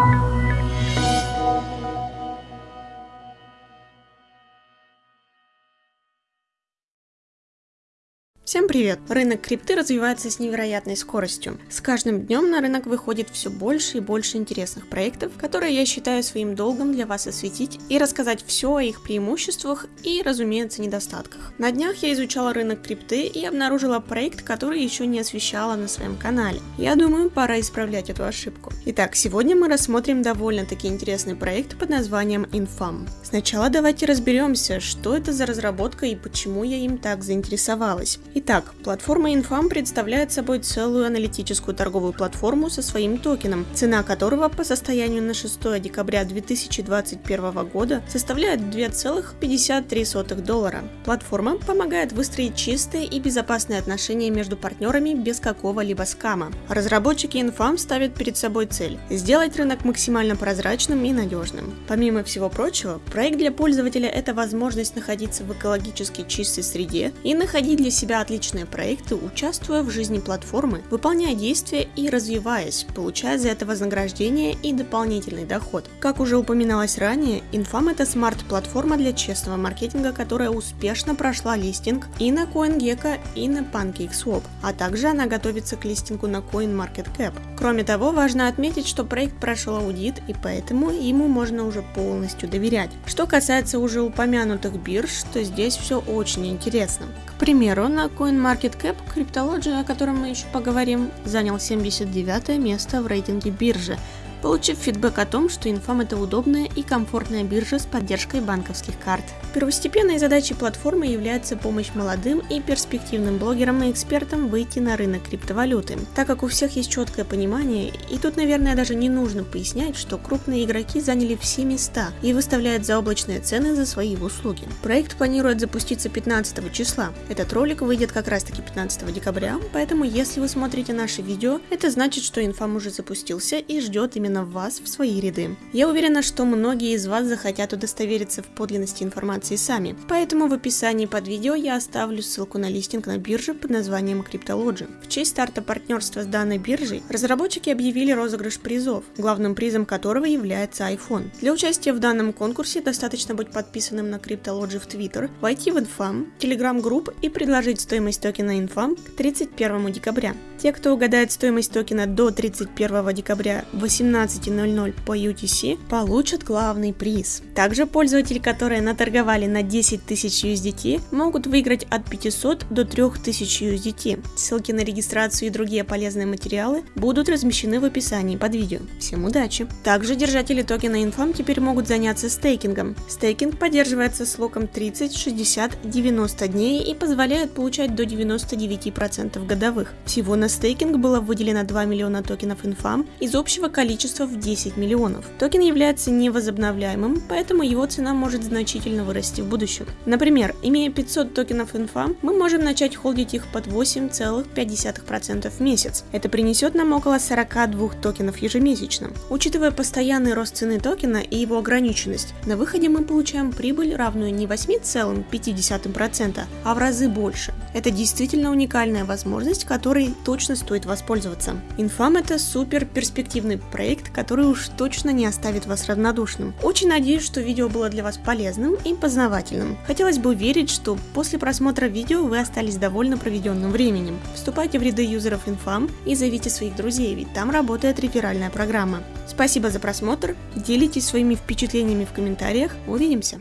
thank you. Всем привет! Рынок крипты развивается с невероятной скоростью. С каждым днем на рынок выходит все больше и больше интересных проектов, которые я считаю своим долгом для вас осветить и рассказать все о их преимуществах и, разумеется, недостатках. На днях я изучала рынок крипты и обнаружила проект, который еще не освещала на своем канале. Я думаю, пора исправлять эту ошибку. Итак, сегодня мы рассмотрим довольно-таки интересный проект под названием Infam. Сначала давайте разберемся, что это за разработка и почему я им так заинтересовалась. Итак, платформа Infam представляет собой целую аналитическую торговую платформу со своим токеном, цена которого по состоянию на 6 декабря 2021 года составляет 2,53 доллара. Платформа помогает выстроить чистые и безопасные отношения между партнерами без какого-либо скама. Разработчики Infam ставят перед собой цель – сделать рынок максимально прозрачным и надежным. Помимо всего прочего, проект для пользователя – это возможность находиться в экологически чистой среде и находить для себя отличные проекты, участвуя в жизни платформы, выполняя действия и развиваясь, получая за это вознаграждение и дополнительный доход. Как уже упоминалось ранее, Infam это смарт-платформа для честного маркетинга, которая успешно прошла листинг и на CoinGecko, и на PancakeSwap, а также она готовится к листингу на CoinMarketCap. Кроме того, важно отметить, что проект прошел аудит и поэтому ему можно уже полностью доверять. Что касается уже упомянутых бирж, то здесь все очень интересно. К примеру, на CoinMarketCap Cryptology, о котором мы еще поговорим, занял 79 место в рейтинге биржи, получив фидбэк о том, что Infam это удобная и комфортная биржа с поддержкой банковских карт. Первостепенной задачей платформы является помощь молодым и перспективным блогерам и экспертам выйти на рынок криптовалюты, так как у всех есть четкое понимание, и тут, наверное, даже не нужно пояснять, что крупные игроки заняли все места и выставляют заоблачные цены за свои услуги. Проект планирует запуститься 15 числа. Этот ролик выйдет как раз таки 15 декабря, поэтому если вы смотрите наше видео, это значит, что Infam уже запустился и ждет именно именно вас в свои ряды. Я уверена, что многие из вас захотят удостовериться в подлинности информации сами, поэтому в описании под видео я оставлю ссылку на листинг на бирже под названием Cryptology. В честь старта партнерства с данной биржей разработчики объявили розыгрыш призов, главным призом которого является iPhone. Для участия в данном конкурсе достаточно быть подписанным на Cryptology в Twitter, войти в Infam, Telegram групп и предложить стоимость токена Infam к 31 декабря. Те, кто угадает стоимость токена до 31 декабря 18.00 по UTC, получат главный приз. Также пользователи, которые наторговали на 10 тысяч USDT, могут выиграть от 500 до 3000 USDT. Ссылки на регистрацию и другие полезные материалы будут размещены в описании под видео. Всем удачи! Также держатели токена Infam теперь могут заняться стейкингом. Стейкинг поддерживается сроком 30, 60, 90 дней и позволяет получать до 99% годовых. Всего на стейкинг было выделено 2 миллиона токенов Infam из общего количества в 10 миллионов. Токен является невозобновляемым, поэтому его цена может значительно вырасти в будущем. Например, имея 500 токенов Infam, мы можем начать холдить их под 8,5% в месяц. Это принесет нам около 42 токенов ежемесячно. Учитывая постоянный рост цены токена и его ограниченность, на выходе мы получаем прибыль, равную не 8,5%, а в разы больше. Это действительно уникальная возможность, которой точно стоит воспользоваться. Infam это супер перспективный проект, который уж точно не оставит вас равнодушным. Очень надеюсь, что видео было для вас полезным и познавательным. Хотелось бы верить, что после просмотра видео вы остались довольны проведенным временем. Вступайте в ряды юзеров Infam и зовите своих друзей, ведь там работает реферальная программа. Спасибо за просмотр, делитесь своими впечатлениями в комментариях, увидимся!